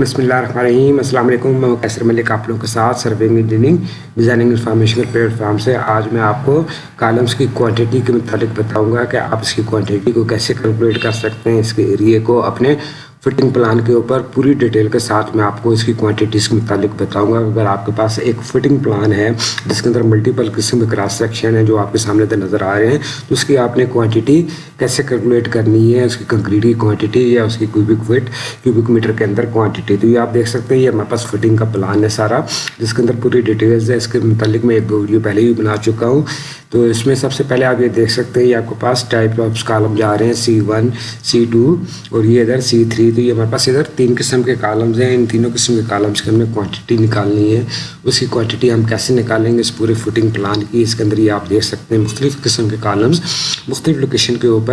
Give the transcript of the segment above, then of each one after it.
बसमीम मैं कैसर मलिक, आप लोगों के साथ serving engineering designing information platform से। आज मैं आपको कॉलम्स की क्वांटिटी के मुतालिक बताऊँगा कि आप इसकी क्वांटिटी को कैसे कैलकुलेट कर सकते हैं, इसके एरिए को अपने फिटिंग प्लान के ऊपर पूरी डिटेल के साथ मैं आपको इसकी क्वांटिटीज़ के मुतालिक बताऊँगा। अगर आपके पास एक फिटिंग प्लान है, जिसके अंदर मल्टीपल किस्म के क्रॉस सेक्शन है जो आपके सामने नज़र आ रहे हैं तो उसकी आपने क्वांटिटी कैसे कैलकुलेट करनी है, उसकी कंक्रीट की क्वांटिटी या उसकी क्यूबिक फिट क्यूबिक मीटर के अंदर क्वांटिटी तो ये आप देख सकते हैं, ये हमारे पास फिटिंग का प्लान है सारा, जिसके अंदर पूरी डिटेल्स है। इसके मुतालिक मैं एक दो वीडियो पहले ही बना चुका हूँ। तो इसमें सबसे पहले आप ये देख सकते हैं, ये आपके पास टाइप ऑफ़ कॉलम जा रहे हैं सी वन सी टू और ये इधर सी थ्री तो ये हमारे पास इधर तीन किस्म के कॉलम्स हैं। इन तीनों किस्म के कॉलम्स की हमें क्वांटिटी निकालनी है। उसकी क्वांटिटी हम कैसे निकालेंगे इस पूरे फुटिंग प्लान की? इसके अंदर ये आप देख सकते हैं, मुख्तलिफ़ किस्म के कॉलम्स मुख्तलिफ़ लोकेशन के ऊपर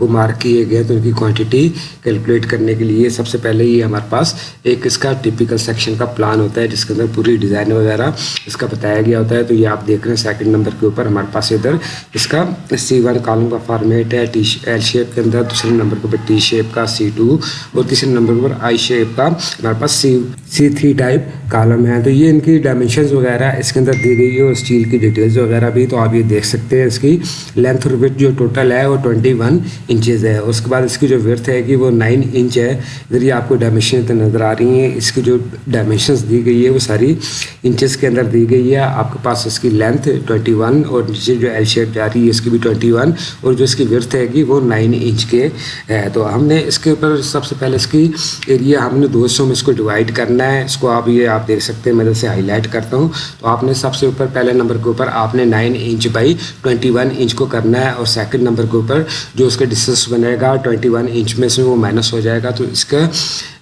वो मार्क किए गए तो उनकी क्वान्टिटी कैलकुलेट करने के लिए सबसे पहले ये हमारे पास एक इसका टिपिकल सेक्शन का प्लान होता है, जिसके अंदर पूरी डिज़ाइन वगैरह इसका बताया गया होता है। तो ये आप देख रहे हैं सेकंड नंबर के ऊपर हमारे पास पास इधर इसका सी वन कॉलम का फॉर्मेट है टी एल शेप के अंदर, दूसरे नंबर के ऊपर टी शेप का सी टू और तीसरे नंबर के ऊपर आई शेप का हमारे पास C C three type column है। तो ये इनकी डायमेंशन वगैरह इसके अंदर दी गई है और स्टील की डिटेल्स वगैरह भी तो आप ये देख सकते हैं इसकी लेंथ और विथ जो टोटल है वो ट्वेंटी वन इंचज़ है। उसके बाद इसकी जो विर्थ है कि वो नाइन इंच है। इधर ये आपको डायमेंशन नज़र आ रही हैं। इसकी जो डायमेंशन दी गई है, वो सारी इंचज़ के अंदर दी गई है। आपके पास इसकी लेंथ ट्वेंटी वन और नीचे जो एल शेप जा रही है, इसकी भी ट्वेंटी वन और जो इसकी विर्थ है वो नाइन इंच के है। तो हमने इसके ऊपर सबसे पहले इसकी एरिया हमने दो सौ में इसको डिवाइड करना है। इसको आप ये आप देख सकते हैं, मैं जैसे हाईलाइट करता हूँ। तो आपने सबसे ऊपर पहले नंबर के ऊपर आपने nine inch by twenty one inch को करना है और सेकंड नंबर के ऊपर जो उसका डिस्टेंस बनेगा ट्वेंटी वन इंच में से वो माइनस हो जाएगा तो इसका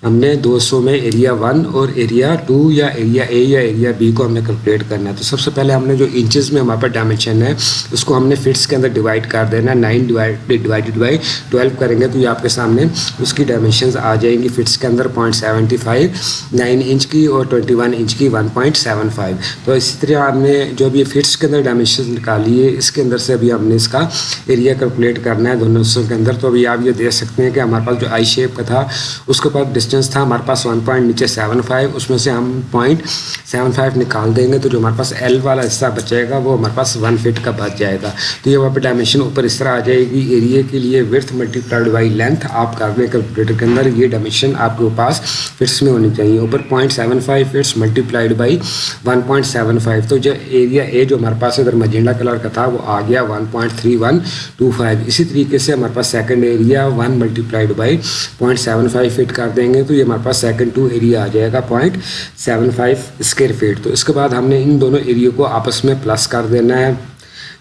हमने 200 में एरिया वन और एरिया टू या एरिया ए या एरिया बी को हमने कैलकुलेट करना है। तो सबसे पहले हमने जो इंचेस में हमारे पास डायमेंशन है, उसको हमने फिट्स के अंदर डिवाइड कर देना nine divide divided by twelve करेंगे तो ये आपके सामने उसकी डायमेंशन आ जाएँगी फिट्स के अंदर point seventy five nine inch की और ट्वेंटी वन इंच की वन पॉइंट सेवन फाइव तो इसी तरह हमने जो अभी फिट्स के अंदर डायमेंशन निकाली है, इसके अंदर से अभी हमने इसका एरिया कैलकुलेट करना है दोनों हिस्सों के अंदर। तो अभी आप ये देख सकते हैं कि हमारे पास जो आई शेप का था, उसके पास डिस्टेंस था, हमारे पास वन पॉइंट नीचे सेवन फाइव उसमें से हम पॉइंट सेवन फाइव निकाल देंगे तो जो हमारे पास एल वाला हिस्सा बचेगा, वो हमारे पास वन फिट का बच जाएगा। तो ये वहाँ पर डायमेंशन ऊपर इस तरह आ जाएगी एरिया के लिए विर्थ मल्टीप्लाइड बाई लेंथ आप कर कैलकुलेटर के अंदर ये डायमेंशन आपके पास फिट्स में होनी चाहिए। ऊपर point seven five feets multiplied by one point seven five तो जो एरिया ए जो हमारे पास इधर मजेंडा कलर का था, वो आ गया one point three one two five इसी तरीके से हमारे पास second area one multiplied by point seven five feet कर देंगे। तो ये हमारे पास सेकंड टू एरिया आ जाएगा point seven five square feet तो इसके बाद हमने इन दोनों एरिया को आपस में प्लस कर देना है।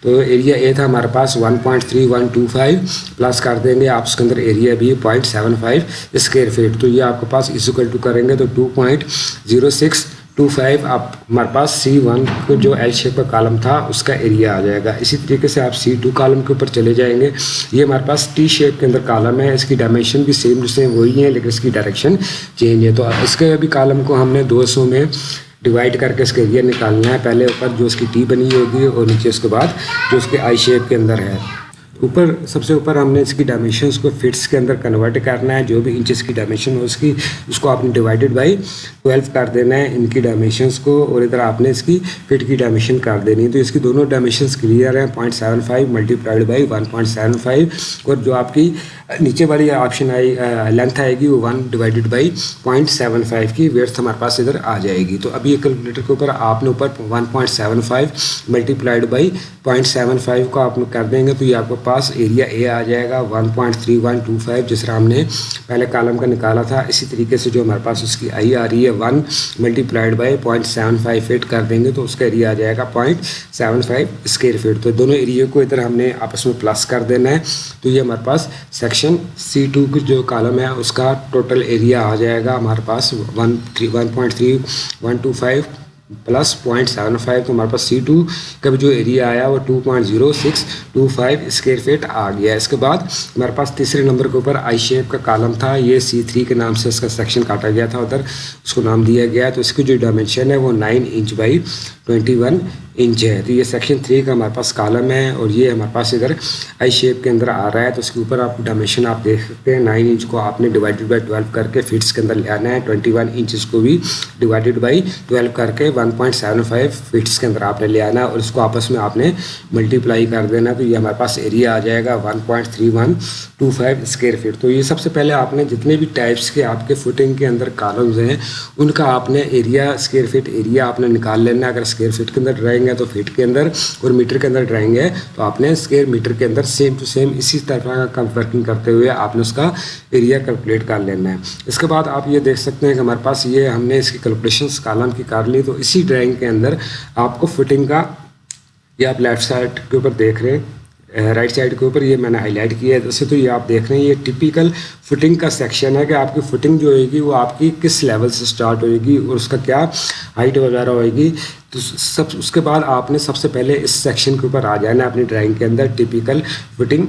तो एरिया ए था हमारे पास 1.3125 प्लस कर देंगे आप उसके अंदर एरिया भी पॉइंट 0.75 स्क्वायर फीट तो ये आपके पास इक्वल टू करेंगे तो 2.06 टू फाइव आप, हमारे पास सी वन को जो एल शेप का कॉलम था, उसका एरिया आ जाएगा। इसी तरीके से आप सी टू कॉलम के ऊपर चले जाएँगे। ये हमारे पास टी शेप के अंदर कॉलम है। इसकी डायमेंशन भी सेम टू सेम वही है, लेकिन इसकी डायरेक्शन चेंज है। तो इसके अभी कॉलम को हमने 200 में डिवाइड करके इसका एरिया निकालना है। पहले ऊपर जो उसकी टी बनी होगी और नीचे उसके बाद जो उसके आई शेप के अंदर है। ऊपर, सबसे ऊपर हमने इसकी डायमेंशंस को फिट्स के अंदर कन्वर्ट करना है, जो भी इंचेस की डायमेंशन हो उसकी, उसको आपने डिवाइडेड बाई ट्वेल्व कर देना है इनकी डायमेंशन को, और इधर आपने इसकी फिट की डायमेंशन कर देनी है। तो इसकी दोनों डायमेंशन क्लियर हैं point seven five multiplied by one point seven five और जो आपकी नीचे वाली ऑप्शन आई लेंथ आएगी वो one divided by point seven five की वेथ हमारे पास इधर आ जाएगी। तो अभी ये कैलकुलेटर के ऊपर आपने ऊपर one point seven five multiplied by point seven five को आप कर देंगे तो ये आपको पास एरिया ए आ जाएगा 1.3125 जिस तरह हमने पहले कॉलम का निकाला था, इसी तरीके से जो हमारे पास उसकी आई आ रही है one multiplied by point seven five feet कर देंगे तो उसका एरिया आ जाएगा point seven five square feet तो दोनों एरिया को इधर हमने आपस में प्लस कर देना है। तो ये हमारे पास सेक्शन सी टू की जो कॉलम है, उसका टोटल एरिया आ जाएगा हमारे पास one three one point three one two five plus point seven five तो हमारे पास सी टू का भी जो एरिया आया वो two point zero six two five square feet आ गया। इसके बाद हमारे पास तीसरे नंबर के ऊपर आई शेप का कॉलम था, ये सी थ्री के नाम से इसका सेक्शन काटा गया था उधर, उसको नाम दिया गया। तो इसकी जो डायमेंशन है वो nine inch by twenty one inch है। तो ये सेक्शन थ्री का हमारे पास कॉलम है और ये हमारे पास इधर आई शेप के अंदर आ रहा है। तो उसके ऊपर आप डायमेंशन आप देख सकते हैं नाइन इंच को आपने डिवाइडेड बाई ट्वेल्व करके फिट्स के अंदर ले आना है। ट्वेंटी वन इंच को भी डिवाइडेड बाई ट्वेल्व करके one point seven five feets के अंदर आपने ले आना और इसको आपस में आपने मल्टीप्लाई कर देना। तो ये हमारे पास एरिया आ जाएगा one point three one two five square feet तो ये सबसे पहले आपने जितने भी टाइप्स के आपके फुटिंग के अंदर कॉलम्स हैं, उनका आपने एरिया स्क्वेयर फीट एरिया आपने निकाल लेना अगर स्क्वेयर फीट के अंदर ड्राइंग है तो फीट के अंदर और मीटर के अंदर ड्राइंग है तो आपने स्क्वेयर मीटर के अंदर सेम टू सेम इसी तरह का वर्किंग करते हुए आपने उसका एरिया कैलकुलेट कर लेना है। इसके बाद आप ये देख सकते हैं कि हमारे पास ये हमने इसकी कैलकुलेशन कॉलम की कर ली तो इसी ड्राइंग के अंदर आपको फिटिंग का, ये आप लेफ़्ट साइड के ऊपर देख रहे हैं राइट साइड के ऊपर ये मैंने हाईलाइट किया है। जैसे तो ये आप देख रहे हैं, ये टिपिकल फिटिंग का सेक्शन है कि आपकी फिटिंग जो होगी वो आपकी किस लेवल से स्टार्ट होएगी और उसका क्या हाइट वगैरह होएगी। तो सब, उसके बाद आपने सबसे पहले इस सेक्शन के ऊपर आ जाना अपनी ड्राइंग के अंदर टिपिकल फिटिंग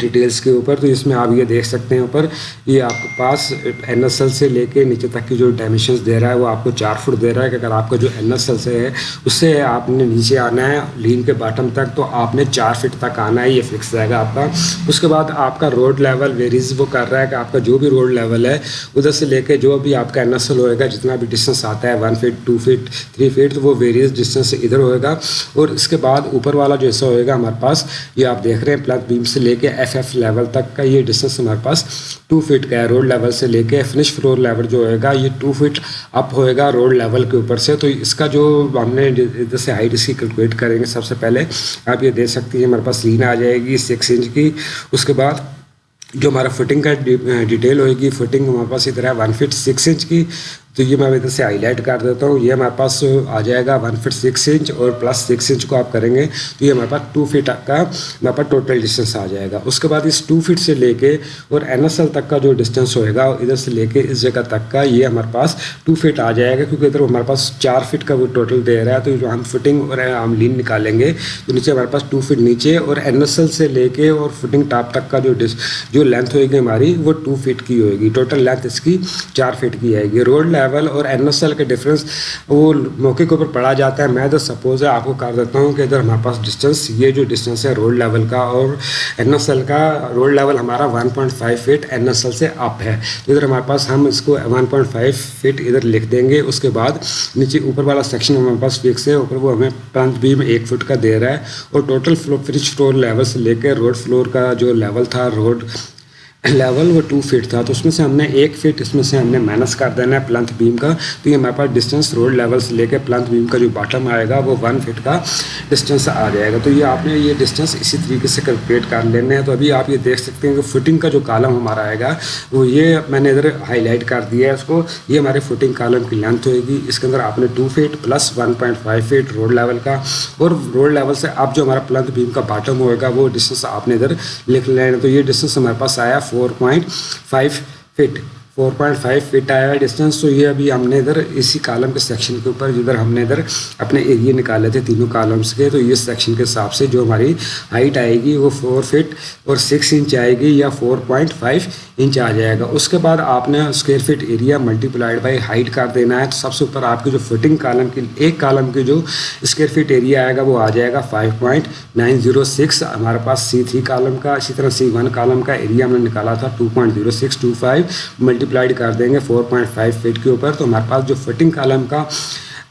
डिटेल्स के ऊपर। तो इसमें आप ये देख सकते हैं ऊपर, ये आपके पास एनएसएल से लेके नीचे तक की जो डायमेंशंस दे रहा है, वो आपको चार फुट दे रहा है कि अगर आपका जो एनएसएल से है, उससे आपने नीचे आना है लीन के बॉटम तक तो आपने चार फिट तक आना है, ये फिक्स रहेगा आपका। उसके बाद आपका रोड लेवल वेरीज वो कर रहा है कि आपका जो भी रोड लेवल है, उधर से लेके जो भी आपका एनएसएल होएगा, जितना भी डिस्टेंस आता है one feet two feet three feet तो वो वेरियस डिस्टेंस इधर होएगा और इसके बाद ऊपर वाला जो ऐसा होएगा हमारे पास, ये आप देख रहे हैं प्लस बीम से लेके एफ़ एफ़ लेवल तक का ये डिस्टेंस हमारे पास टू फीट का है रोड लेवल से लेके फिनिश फ्लोर लेवल जो होएगा, ये टू फीट अप होएगा रोड लेवल के ऊपर से। तो इसका जो हमने इधर से हाइट इसकी कैलकुलेट करेंगे सबसे पहले, आप ये देख सकती हैं, हमारे पास लीन आ जाएगी सिक्स इंच की। उसके बाद जो हमारा फुटिंग का डिटेल होएगी फुटिंग हमारे पास इधर है वन फिट सिक्स इंच की। तो ये मैं इधर से हाईलाइट कर देता हूँ। ये हमारे पास आ जाएगा वन फिट सिक्स इंच और प्लस सिक्स इंच को आप करेंगे तो ये हमारे पास टू फिट का, हमारे पास टोटल डिस्टेंस आ जाएगा। उसके बाद इस टू फिट से लेके और एनएसएल तक का जो डिस्टेंस होएगा, इधर से लेके इस जगह तक का, ये हमारे पास टू फिट आ जाएगा, क्योंकि इधर हमारे पास चार फिट का वो टोटल दे रहा है तो जो हम फिटिंग और हम लीन निकालेंगे। तो नीचे हमारे पास टू फिट नीचे और एनएसएल से लेके और फिटिंग टॉप तक का जो जो लेंथ होएगी हमारी, वो टू फिट की होएगी। टोटल लेंथ इसकी चार फिट की आएगी। रोड लेवल और एनएसएल के डिफरेंस वो मौके के ऊपर पढ़ा जाता है। मैं तो सपोज़ है, आपको कर देता हूँ कि इधर हमारे पास डिस्टेंस ये जो डिस्टेंस है रोड लेवल का और एनएसएल का रोड लेवल हमारा 1.5 फीट एनएसएल से अप है। तो इधर हमारे पास हम इसको 1.5 फीट इधर लिख देंगे, उसके बाद नीचे ऊपर वाला सेक्शन हमारे पास फिक्स है, ऊपर वो हमें पंच बीम एक फुट का दे रहा है। और total flow fridge floor level से लेकर रोड फ्लोर का जो लेवल था रोड लेवल वो टू फीट था तो उसमें से हमने एक फीट इसमें से हमने माइनस कर देना है प्लंथ बीम का। तो ये हमारे पास डिस्टेंस रोड लेवल से लेकर प्लंथ बीम का जो बॉटम आएगा, वो वन फीट का डिस्टेंस आ जाएगा। तो ये आपने ये डिस्टेंस इसी तरीके से कैलकुलेट कर लेने हैं। तो अभी आप ये देख सकते हैं कि फुटिंग का जो कॉलम हमारा आएगा, वो ये मैंने इधर हाईलाइट कर दिया है उसको। ये हमारे फुटिंग कॉलम की लेंथ होएगी। इसके अंदर आपने two feet plus one point five feet road level का। और रोड लेवल से अब जो हमारा प्लंथ बीम का बॉटम होएगा, वो डिस्टेंस आपने इधर लिख लेना तो ये डिस्टेंस हमारे पास आया 4.5 feet. Four point five feet 4.5 feet आया है डिस्टेंस तो ये अभी हमने इधर इसी कॉलम के सेक्शन के ऊपर, जिधर हमने इधर अपने एरिए निकाले थे तीनों कॉलम्स के तो इस सेक्शन के हिसाब से जो हमारी हाइट आएगी वो फोर फीट और सिक्स इंच आएगी या 4.5 इंच आ जाएगा। उसके बाद आपने square feet area multiplied by height कर देना है तो सबसे ऊपर आपकी जो फिटिंग कॉलम की, एक कॉलम की जो स्क्वेयर फिट एरिया आएगा, वो आ जाएगा five point nine zero six हमारे पास सी थ्री कॉलम का, इसी तरह सी वन कॉलम का एरिया हमने निकाला था two point zero six two five multiplied कर देंगे फोर पॉइंट फाइव फीट के ऊपर तो हमारे पास जो फिटिंग कॉलम का,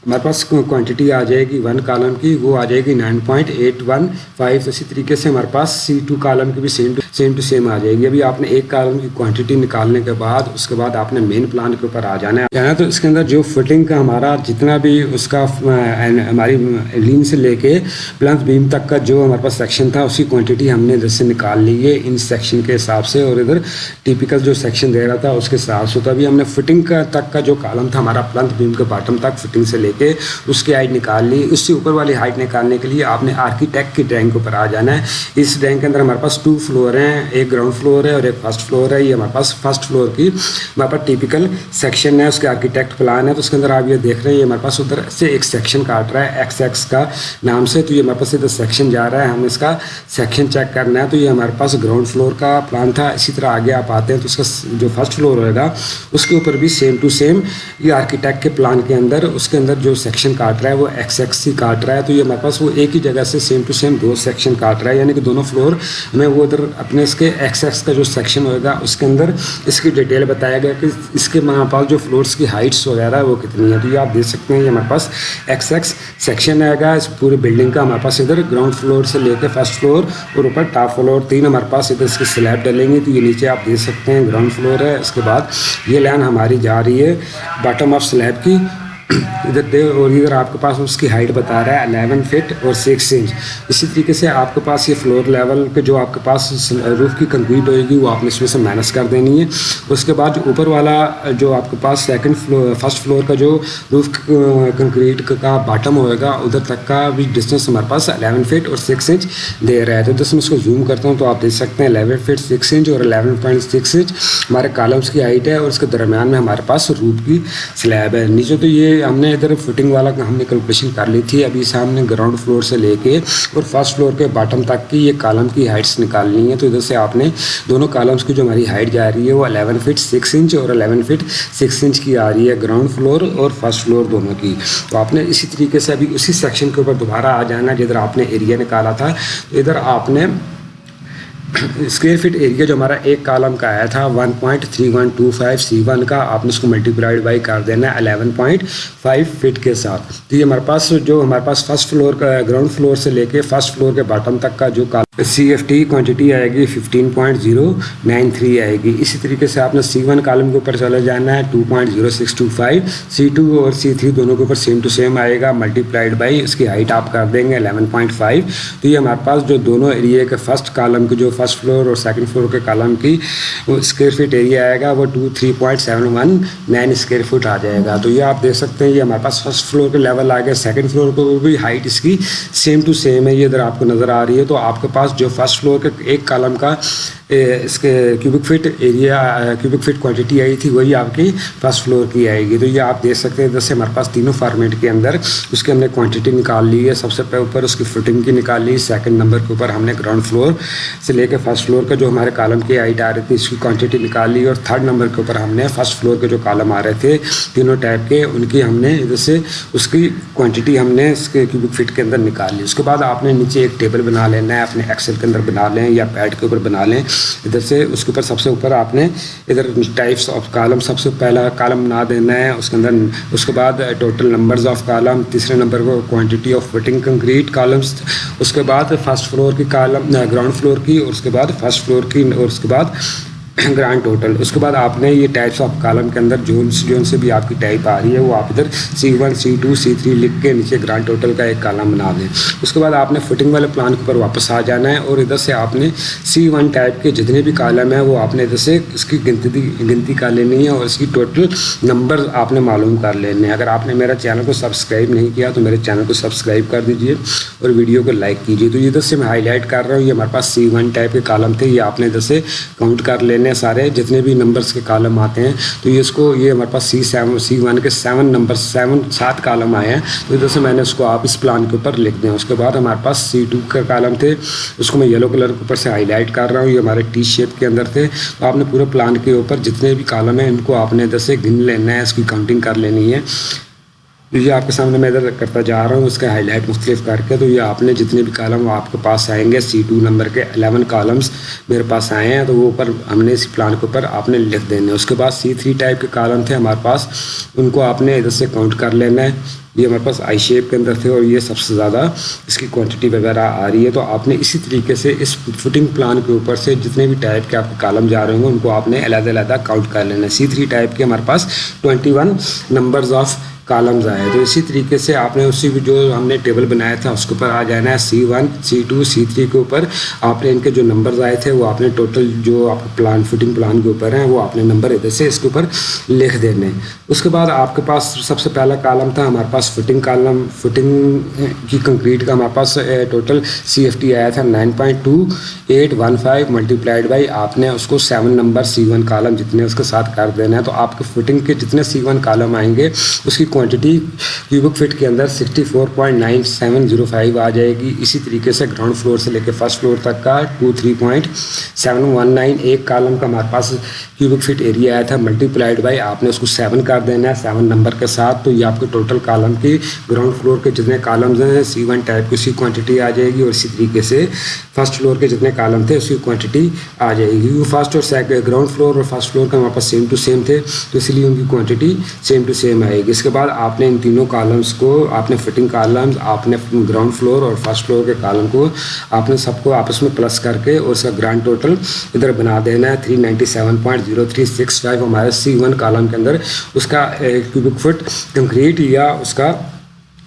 हमारे पास क्वांटिटी आ जाएगी वन कॉलम की, वो आ जाएगी nine point eight one five इसी तरीके से हमारे पास सी टू कॉलम की भी सेम सेम टू सेम आ जाएगी। अभी आपने एक कॉलम की क्वांटिटी निकालने के बाद, उसके बाद आपने मेन प्लान के ऊपर आ जाना है। जाना तो इसके अंदर जो फिटिंग का हमारा जितना भी उसका हमारी लीन से लेके प्लंथ बीम तक का जो हमारे पास सेक्शन था उसकी क्वान्टिटी हमने इधर से निकाल ली है, इन सेक्शन के हिसाब से। और इधर टिपिकल जो सेक्शन दे रहा था, उसके हिसाब से। तो अभी हमने फिटिंग का तक का जो कॉलम था, हमारा प्लंथ बीम के बॉटम तक फिटिंग से लेके उसकी हाइट निकाल ली। उससे ऊपर वाली हाइट निकालने के लिए आपने आर्किटेक्ट की ड्राइंग के ऊपर आ जाना है। इस ड्राइंग के अंदर हमारे पास टू फ्लोर हैं। हैं एक ग्राउंड फ्लोर है और एक फ़र्स्ट फ्लोर है, ये हमारे पास फ़र्स्ट फ्लोर की हमारे पास टिपिकल सेक्शन है, उसके आर्किटेक्ट प्लान है तो उसके अंदर आप ये देख रहे हैं, ये हमारे पास उधर से एक सेक्शन काट रहा है एक्स एक्स का नाम से तो ये हमारे पास इधर सेक्शन जा रहा है, हमें इसका सेक्शन चेक करना है तो ये हमारे पास ग्राउंड फ्लोर का प्लान था, इसी तरह आगे आप आते हैं तो उसका जो फ़र्स्ट फ्लोर होगा उसके ऊपर भी सेम टू सेम ये आर्किटेक्ट के प्लान के अंदर, उसके अंदर जो सेक्शन काट रहा है, वो एक्स एक्स ही काट रहा है तो ये हमारे पास वो एक ही जगह से सेम टू सेम दो सेक्शन काट रहा है, यानी कि दोनों फ्लोर हमें वो उधर अपने इसके एक्स एक्स का जो सेक्शन होगा उसके अंदर इसकी डिटेल बताया गया कि इसके हमारे पास जो फ्लोर्स की हाइट्स वगैरह, वो कितनी है तो ये आप देख सकते हैं, ये हमारे पास एक्स एक्स सेक्शन आएगा। इस पूरी बिल्डिंग का हमारे पास इधर ग्राउंड फ्लोर से लेकर फ़र्स्ट फ्लोर और ऊपर टॉप फ्लोर तीन हमारे पास इधर इसकी स्लैब डलेंगे तो ये नीचे आप देख सकते हैं ग्राउंड फ्लोर है। इसके बाद ये लाइन हमारी जा रही है बॉटम ऑफ़ स्लैब की। इधर दे और इधर आपके पास उसकी हाइट बता रहा है अलेवन फिट और सिक्स इंच इसी तरीके से आपके पास ये फ्लोर लेवल पे जो आपके पास रूफ़ की कंक्रीट होएगी, वो आपने इसमें से माइनस कर देनी है। उसके बाद जो ऊपर वाला, जो आपके पास सेकंड फ्लोर फ़र्स्ट फ्लोर का जो रूफ कंक्रीट का बॉटम होएगा, उधर तक का भी डिस्टेंस हमारे पास अलेवन फिट और सिक्स इंच दे रहा है। तो जैसे मैं इसको जूम करता हूँ तो आप देख सकते हैं अलेवन फिट सिक्स इंच और अलेवन पॉइंट सिक्स इंच हमारे कॉलम्स की हाइट है और उसके दरमियान में हमारे पास रूफ की स्लैब है। नीचे तो ये हमने इधर फिटिंग वाला हमने कैलकुलेशन कर ली थी। अभी सामने ग्राउंड फ्लोर से लेके और फ़र्स्ट फ्लोर के बॉटम तक की ये कॉलम की हाइट्स निकालनी है। तो इधर से आपने दोनों कॉलम्स की जो हमारी हाइट जा रही है वो अलेवन फिट सिक्स इंच और अलेवन फिट सिक्स इंच की आ रही है ग्राउंड फ्लोर और फ़र्स्ट फ्लोर दोनों की। तो आपने इसी तरीके से अभी उसी सेक्शन के ऊपर दोबारा आ जाना जिधर आपने एरिया निकाला था। तो इधर आपने स्क्वेयर फीट एरिया जो हमारा एक कॉलम का आया था 1.3125 सी वन का, आपने उसको मल्टीप्लाइड बाई कर देना है 11.5 फीट के साथ। तो ये हमारे पास जो, हमारे पास फ़र्स्ट फ्लोर का ग्राउंड फ्लोर से लेके फ़र्स्ट फ्लोर के बॉटम तक का जो सी एफ़ टी क्वान्टिटी आएगी 15.093 आएगी। इसी तरीके से आपने सी वन कॉलम के ऊपर चले जाना है 2.0625 सी टू और सी थ्री दोनों के ऊपर सेम टू सेम आएगा मल्टीप्लाइड बाई इसकी हाइट आप कर देंगे 11.5 तो ये हमारे पास जो दोनों एरिया के फ़र्स्ट कॉलम के जो फ़र्स्ट फ्लोर और सेकंड फ्लोर के कॉलम की स्क्वेयर फीट एरिया आएगा, वो two three point seven one nine square foot आ जाएगा। तो ये आप देख सकते हैं, ये हमारे पास फ़र्स्ट फ्लोर के लेवल आ गया। सेकंड फ्लोर को भी हाइट इसकी सेम टू सेम है, ये इधर आपको नज़र आ रही है। तो आपके पास जो फ़र्स्ट फ्लोर के एक कॉलम का इसके cubic feet area cubic feet quantity आई थी, वही आपकी फ़र्स्ट फ्लोर की आएगी। तो ये आप देख सकते हैं जैसे हमारे पास तीनों फॉर्मेट के अंदर उसके हमने क्वांटिटी निकाल ली है। सबसे ऊपर उसकी फिटिंग की निकाल ली सेकंड नंबर के ऊपर हमने ग्राउंड फ्लोर से लेकर फ़र्स्ट फ्लोर का जो हमारे कॉलम की हाइट आ रही थी, इसकी क्वांटिटी निकाल और थर्ड नंबर के ऊपर हमने फ़र्स्ट फ्लोर के जो कॉलम आ रहे थे, तीनों टाइप के, उनकी हमने जैसे उसकी क्वान्टिटी हमने इसके क्यूबिक फिट के अंदर निकाल। ली उसके बाद आपने नीचे एक टेबल बना लेना है, अपने एक्सेल के अंदर बना लें या पैड के ऊपर बना लें। इधर से उसके ऊपर सबसे ऊपर आपने इधर टाइप्स ऑफ़ कॉलम सबसे पहला कॉलम बना देना है, उसके अंदर उसके बाद टोटल नंबर्स ऑफ़ कॉलम तीसरे नंबर को quantity of fitting concrete columns उसके बाद फ़र्स्ट फ्लोर की कॉलम ग्राउंड फ्लोर की और उसके बाद फ़र्स्ट फ्लोर की और उसके बाद ग्रांड टोटल उसके बाद आपने ये टाइप्स ऑफ़ कॉलम के अंदर जोन जोन से भी आपकी टाइप आ रही है, वो आप इधर C one C two C three लिख के नीचे ग्रांड टोटल का एक कॉलम बना दें। उसके बाद आपने फिटिंग वाले प्लान के ऊपर वापस आ जाना है और इधर से आपने सी वन टाइप के जितने भी कॉलम हैं, वो आपने इधर से इसकी गिनती गिनती कर लेनी है और इसकी टोटल नंबर आपने मालूम कर लेने हैं। अगर आपने मेरा चैनल को सब्सक्राइब नहीं किया तो मेरे चैनल को सब्सक्राइब कर दीजिए और वीडियो को लाइक कीजिए। तो इधर से मैं हाईलाइट कर रहा हूँ, ये हमारे पास सी वन टाइप के कॉलम थे, ये आपने इधर से काउंट कर लेने हैं सारे जितने भी नंबर्स के कॉलम आते हैं तो ये इसको, ये हमारे पास सी सेवन सी वन के सेवन नंबर सेवन सात कॉलम आए हैं। तो इधर से मैंने उसको आप इस प्लान के ऊपर लिख दें। उसके बाद हमारे पास सी टू का कॉलम थे। उसको मैं येलो कलर के ऊपर से हाईलाइट कर रहा हूँ। ये हमारे टी शेप के अंदर थे। तो आपने पूरे प्लान के ऊपर जितने भी कॉलम हैं, इनको आपने इधर से गिन लेना है। इसकी काउंटिंग कर लेनी है। तो ये आपके सामने मैं इधर करता जा रहा हूँ उसका हाईलाइट मुख्तलिफ़ करके तो ये आपने जितने भी कॉलम वो आपके पास आएँगे सी टू नंबर के अलेवन कॉलम्स मेरे पास आए हैं तो वो ऊपर हमने इस प्लान के ऊपर आपने लिख देने उसके बाद सी थ्री टाइप के कॉलम थे हमारे पास, उनको आपने इधर से काउंट कर लेना है। ये हमारे पास आई शेप के अंदर थे और ये सबसे ज़्यादा इसकी क्वांटिटी वगैरह आ रही है। तो आपने इसी तरीके से इस फुटिंग प्लान के ऊपर से जितने भी टाइप के आपके कॉलम जा रहे होंगे, उनको आपने अलग काउंट कर लेना सी थ्री टाइप के हमारे पास twenty one numbers of columns आए तो इसी तरीके से आपने उसी जो हमने टेबल बनाया था, उसके ऊपर आ जाना है। C one C two C three के ऊपर आपने इनके जो नंबर्स आए थे, वो आपने टोटल जो आपके प्लान फिटिंग प्लान के ऊपर हैं, वो आपने नंबर इधर से इसके ऊपर लिख देने उसके बाद आपके पास सबसे पहला कॉलम था, हमारे पास पास फुटिंग कॉलम फुटिंग की कंक्रीट का हमारे पास टोटल सी एफ़ टी आया था nine point two eight one five multiplied by आपने उसको seven number C one column जितने उसके साथ कर देना है तो आपके फिटिंग के जितने सी वन कालम आएँगे, उसकी क्वांटिटी क्यूबिक फिट के अंदर sixty four point nine seven zero five आ जाएगी। इसी तरीके से ग्राउंड फ्लोर से लेकर फ़र्स्ट फ्लोर तक का two three point seven one nine एक कालम का हमारे पास क्यूबिक फिट एरिया आया था। मल्टीप्लाइड बाई आपने उसको सेवन कर देना है सेवन नंबर के साथ तो ये आपके टोटल कालम की ग्राउंड फ्लोर के जितने कालम्स हैं सी वन टाइप की उसकी क्वांटिटी आ जाएगी और इसी तरीके से फ़र्स्ट फ्लोर के जितने कालम थे उसकी क्वांटिटी आ जाएगी। वो फ़र्स्ट और सेकंड ग्राउंड फ्लोर और फ़र्स्ट फ्लोर का हमारे पास सेम टू सेम थे तो इसलिए उनकी क्वांटिटी सेम टू सेम आएगी। इसके बाद आपने इन तीनों कॉलम्स को, आपने फिटिंग कॉलम्स आपने ग्राउंड फ्लोर और फ़र्स्ट फ्लोर के कॉलम को आपने सबको आपस में प्लस करके और उसका ग्रांड टोटल इधर बना देना है। Three ninety seven point zero three six five हमारे सी वन कॉलम के अंदर उसका क्यूबिक फुट कंक्रीट या उसका buscar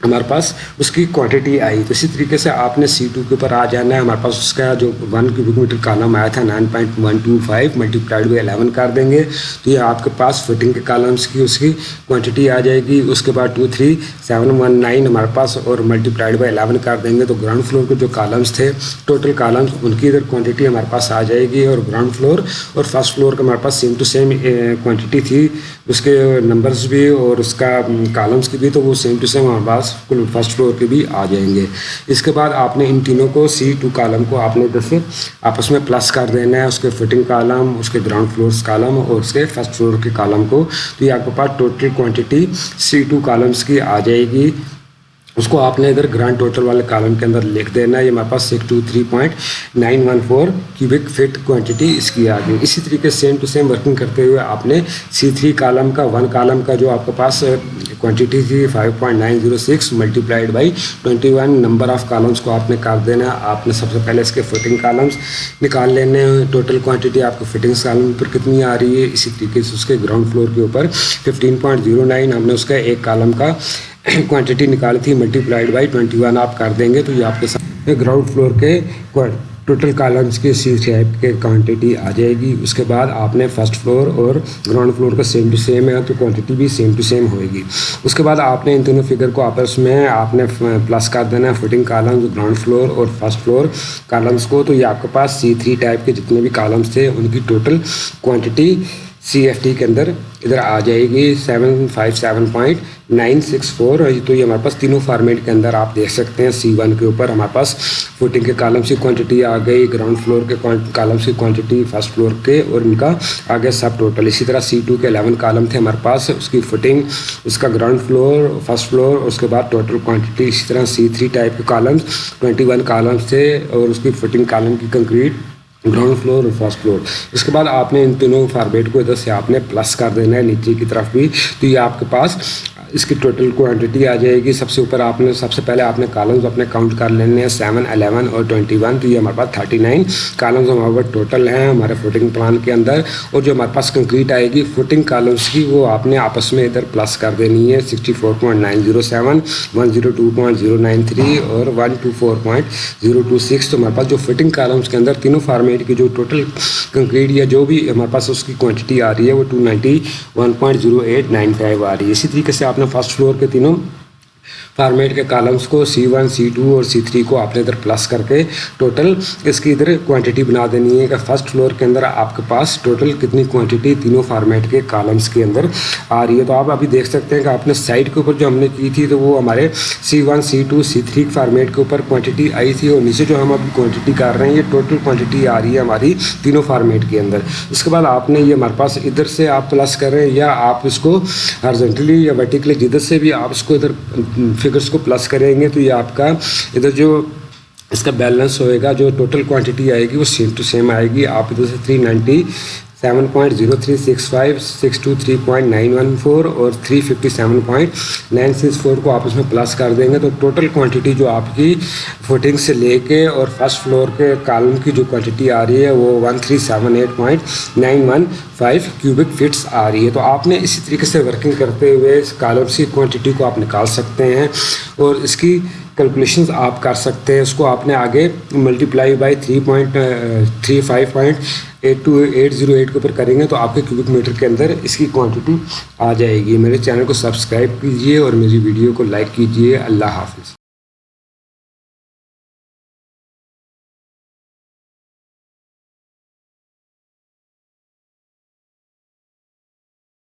हमारे पास उसकी क्वांटिटी आई। तो इसी तरीके से आपने सी टू के ऊपर आ जाना है। हमारे पास उसका जो वन क्यूबिक मीटर कालम आया था nine point one two five multiplied by eleven कर देंगे। तो ये आपके पास फिटिंग के कालम्स की उसकी क्वांटिटी आ जाएगी। उसके बाद two three seven one nine हमारे पास और मल्टीप्लाइड बाई एलेवन कर देंगे। तो ग्राउंड फ्लोर के जो कालम्स थे टोटल कालम्स उनकी इधर क्वान्टिटी हमारे पास आ जाएगी और ग्राउंड फ्लोर और फ़र्स्ट फ्लोर का हमारे पास सेम टू सेम क्वान्टिटी थी। उसके नंबर्स भी और उसका कॉलम्स की भी तो वो सेम टू सेम हमारे पास कुल फ़र्स्ट फ्लोर के भी आ जाएँगे। इसके बाद आपने इन तीनों को सी टू कालम को आपने जैसे आपस में प्लस कर देना है, उसके फिटिंग कालम उसके ग्राउंड फ्लोर कालम और उसके फ़र्स्ट फ्लोर के कालम को तो ये आपके पास total quantity C two columns की आ जाएगी। उसको आपने इधर ग्रांड टोटल वाले कॉलम के अंदर लिख देना है। ये हमारे पास six two three point nine one four cubic feet quantity इसकी आ गई। इसी तरीके सेम टू सेम वर्किंग करते हुए आपने सी थ्री कॉलम का वन कॉलम का जो आपके पास क्वांटिटी थी five point nine zero six multiplied by twenty one number of columns को आपने काट देना आपने सबसे पहले इसके फिटिंग कॉलम्स निकाल लेने टोटल क्वान्टिटी आपको फिटिंग्स कॉलम पर कितनी आ रही है? इसी तरीके से उसके ग्राउंड फ्लोर के ऊपर फिफ्टीन पॉइंट ज़ीरो नाइन हमने उसका एक कॉलम का क्वांटिटी निकाली थी मल्टीप्लाइड बाई ट्वेंटी वन आप कर देंगे तो ये आपके साथ ग्राउंड फ्लोर के टोटल कॉलम्स की सी टाइप के क्वांटिटी आ जाएगी। उसके बाद आपने फ़र्स्ट फ्लोर और ग्राउंड फ्लोर का सेम टू सेम है तो क्वांटिटी भी सेम टू सेम होएगी। उसके बाद आपने इन दोनों फिगर को आपस में आपने प्लस कर देना है फिटिंग कॉलम्स ग्राउंड फ्लोर और फ़र्स्ट फ्लोर कॉलम्स को। तो ये आपके पास सी थ्री टाइप के जितने भी कॉलम्स थे, उनकी total quantity C F T के अंदर इधर आ जाएगी seven five seven point nine six four तो ये हमारे पास तीनों फार्मेट के अंदर आप देख सकते हैं सी वन के ऊपर हमारे पास फुटिंग के कॉलम्स की क्वांटिटी आ गई ग्राउंड फ्लोर के कॉलम्स की क्वांटिटी फ़र्स्ट फ्लोर के और इनका आ गया सब टोटल इसी तरह सी टू के अलेवन कॉलम थे हमारे पास, उसकी फुटिंग उसका ग्राउंड फ्लोर फ़र्स्ट फ्लोर उसके बाद टोटल क्वान्टिटी इसी तरह सी थ्री टाइप के कॉलम्स ट्वेंटी वन कॉलम्स थे और उसकी फुटिंग कॉलम की कंक्रीट ग्राउंड फ्लोर और फ़र्स्ट फ्लोर इसके बाद आपने इन तीनों फार्मेट को इधर से आपने प्लस कर देना है, नीचे की तरफ़ भी। तो ये आपके पास इसकी टोटल क्वांटिटी आ जाएगी। सबसे ऊपर आपने, सबसे पहले आपने कॉलम्स अपने काउंट कर लेने हैं। सेवन अलेवन और ट्वेंटी वन तो ये हमारे पास थर्टी नाइन कॉलम्स हमारे पास टोटल हैं हमारे फुटिंग प्लान के अंदर। और जो हमारे पास कंक्रीट आएगी फुटिंग कॉलम्स की, वो आपने आपस में इधर प्लस कर देनी है। Sixty four point nine zero seven one zero two point zero nine three और one two four point zero two six तो हमारे पास जो फिटिंग कॉलम्स के अंदर तीनों फार्मेट की जो टोटल कंक्रीट या जो भी हमारे पास उसकी क्वान्टिटी आ रही है, वो two ninety one point zero eight nine five आ रही है। इसी तरीके से आप आपने फ़र्स्ट फ्लोर के तीनों फार्मेट के कॉलम्स को सी वन सी टू और सी थ्री को आपने इधर प्लस करके टोटल इसकी इधर क्वांटिटी बना देनी है कि फ़र्स्ट फ्लोर के अंदर आपके पास टोटल कितनी क्वांटिटी तीनों फार्मेट के कॉलम्स के अंदर आ रही है। तो आप अभी देख सकते हैं कि आपने साइड के ऊपर जो हमने की थी तो वो हमारे C one C two C three format के ऊपर क्वान्टिटी आई थी और नीचे जो हम अभी क्वान्टिटी कर रहे हैं, ये टोटल क्वान्टिटी आ रही है हमारी तीनों फार्मेट के अंदर। उसके बाद आपने ये हमारे पास इधर से आप प्लस करें या आप इसको हरजेंटली या वर्टिकली जिधर से भी आप इसको इधर फिगर्स को प्लस करेंगे तो ये आपका इधर जो इसका बैलेंस होएगा, जो टोटल क्वांटिटी आएगी वो सेम टू सेम आएगी। आप इधर से three ninety seven point zero three six five six two three point nine one four और three fifty seven point nine six four को आप उसमें प्लस कर देंगे तो टोटल क्वांटिटी जो आपकी फुटिंग से लेके और फ़र्स्ट फ्लोर के कॉलम की जो क्वांटिटी आ रही है, वो one three seven eight point nine one five cubic feets आ रही है। तो आपने इसी तरीके से वर्किंग करते हुए इस कॉलम्स की क्वान्टिटी को आप निकाल सकते हैं और इसकी कैलकुलेशंस आप कर सकते हैं। उसको आपने आगे multiply by three point three five point eight two eight zero eight के ऊपर करेंगे तो आपके क्यूबिक मीटर के अंदर इसकी क्वांटिटी आ जाएगी। मेरे चैनल को सब्सक्राइब कीजिए और मेरी वीडियो को लाइक कीजिए। अल्लाह हाफिज़।